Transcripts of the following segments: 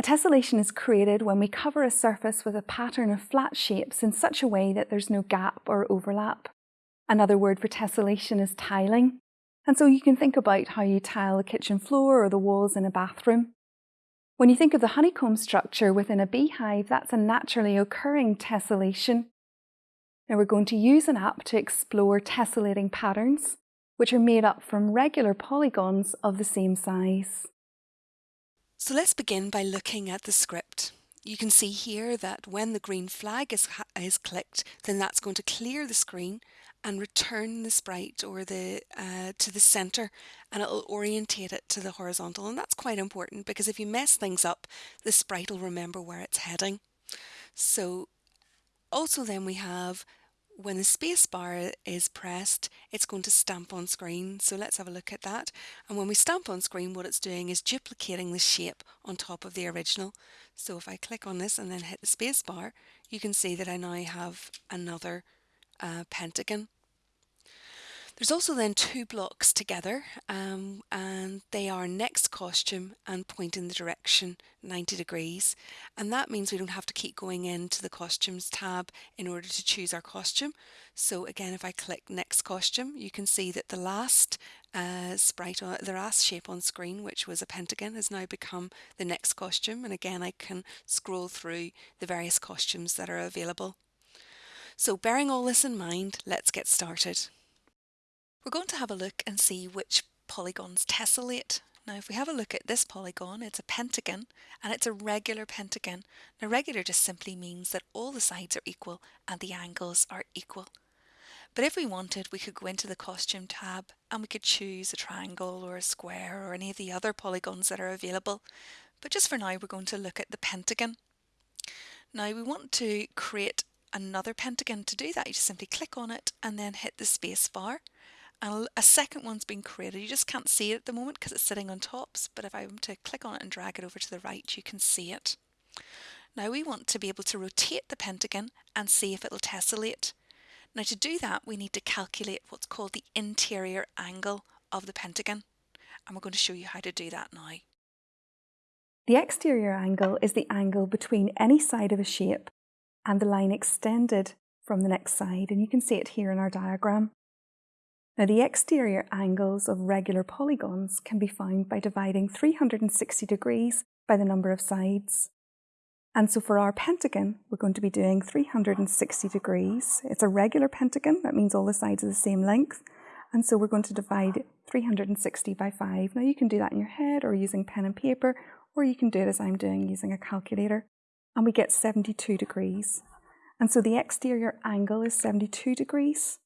A tessellation is created when we cover a surface with a pattern of flat shapes in such a way that there's no gap or overlap. Another word for tessellation is tiling. And so you can think about how you tile the kitchen floor or the walls in a bathroom. When you think of the honeycomb structure within a beehive, that's a naturally occurring tessellation. Now we're going to use an app to explore tessellating patterns, which are made up from regular polygons of the same size. So let's begin by looking at the script. You can see here that when the green flag is, is clicked, then that's going to clear the screen and return the sprite or the uh, to the center and it'll orientate it to the horizontal and that's quite important because if you mess things up the sprite will remember where it's heading. So also then we have when the space bar is pressed, it's going to stamp on screen. So let's have a look at that. And when we stamp on screen, what it's doing is duplicating the shape on top of the original. So if I click on this and then hit the space bar, you can see that I now have another uh, pentagon there's also then two blocks together um, and they are next costume and point in the direction 90 degrees and that means we don't have to keep going into the costumes tab in order to choose our costume. So again if I click next costume you can see that the last uh, sprite, on, the last shape on screen which was a pentagon has now become the next costume and again I can scroll through the various costumes that are available. So bearing all this in mind let's get started. We're going to have a look and see which polygons tessellate. Now if we have a look at this polygon, it's a pentagon and it's a regular pentagon. Now regular just simply means that all the sides are equal and the angles are equal. But if we wanted, we could go into the costume tab and we could choose a triangle or a square or any of the other polygons that are available. But just for now, we're going to look at the pentagon. Now we want to create another pentagon. To do that, you just simply click on it and then hit the space bar and a second one's been created. You just can't see it at the moment because it's sitting on tops, but if I am to click on it and drag it over to the right, you can see it. Now we want to be able to rotate the pentagon and see if it'll tessellate. Now to do that, we need to calculate what's called the interior angle of the pentagon. And we're going to show you how to do that now. The exterior angle is the angle between any side of a shape and the line extended from the next side. And you can see it here in our diagram. Now the exterior angles of regular polygons can be found by dividing 360 degrees by the number of sides. And so for our pentagon, we're going to be doing 360 degrees. It's a regular pentagon, that means all the sides are the same length. And so we're going to divide 360 by 5. Now you can do that in your head or using pen and paper, or you can do it as I'm doing using a calculator. And we get 72 degrees. And so the exterior angle is 72 degrees.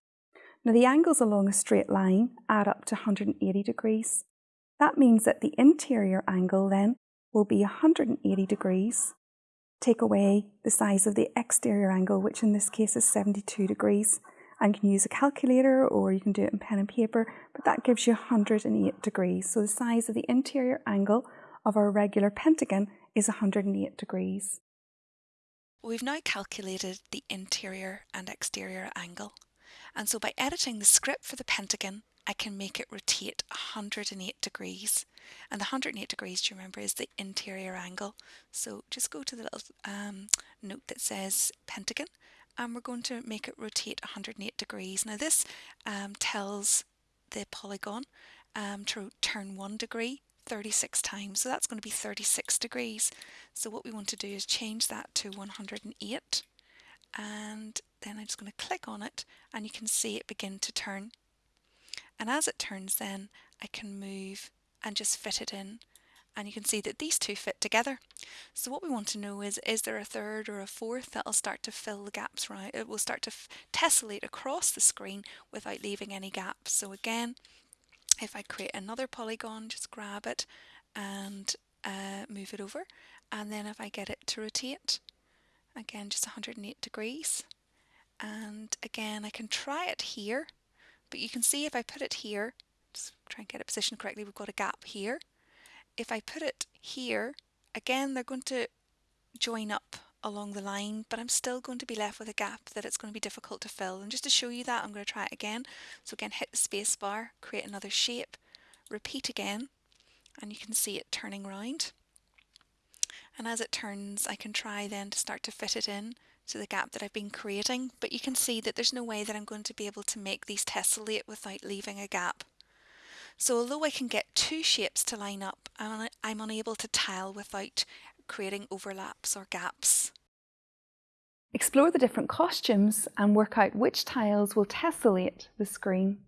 Now the angles along a straight line add up to 180 degrees. That means that the interior angle then will be 180 degrees. Take away the size of the exterior angle, which in this case is 72 degrees. And you can use a calculator or you can do it in pen and paper, but that gives you 108 degrees. So the size of the interior angle of our regular pentagon is 108 degrees. We've now calculated the interior and exterior angle. And so by editing the script for the pentagon, I can make it rotate 108 degrees. And the 108 degrees, do you remember, is the interior angle. So just go to the little um, note that says pentagon, and we're going to make it rotate 108 degrees. Now this um, tells the polygon um, to turn one degree 36 times. So that's going to be 36 degrees. So what we want to do is change that to 108 and then I'm just going to click on it and you can see it begin to turn. And as it turns then I can move and just fit it in and you can see that these two fit together. So what we want to know is, is there a third or a fourth that'll start to fill the gaps right? It will start to tessellate across the screen without leaving any gaps. So again, if I create another polygon, just grab it and uh, move it over. And then if I get it to rotate, again just 108 degrees and again I can try it here but you can see if I put it here just try and get it positioned correctly we've got a gap here. If I put it here again they're going to join up along the line but I'm still going to be left with a gap that it's going to be difficult to fill. And just to show you that I'm going to try it again. So again hit the space bar create another shape repeat again and you can see it turning around And as it turns, I can try then to start to fit it in to the gap that I've been creating, but you can see that there's no way that I'm going to be able to make these tessellate without leaving a gap. So although I can get two shapes to line up, I'm unable to tile without creating overlaps or gaps. Explore the different costumes and work out which tiles will tessellate the screen.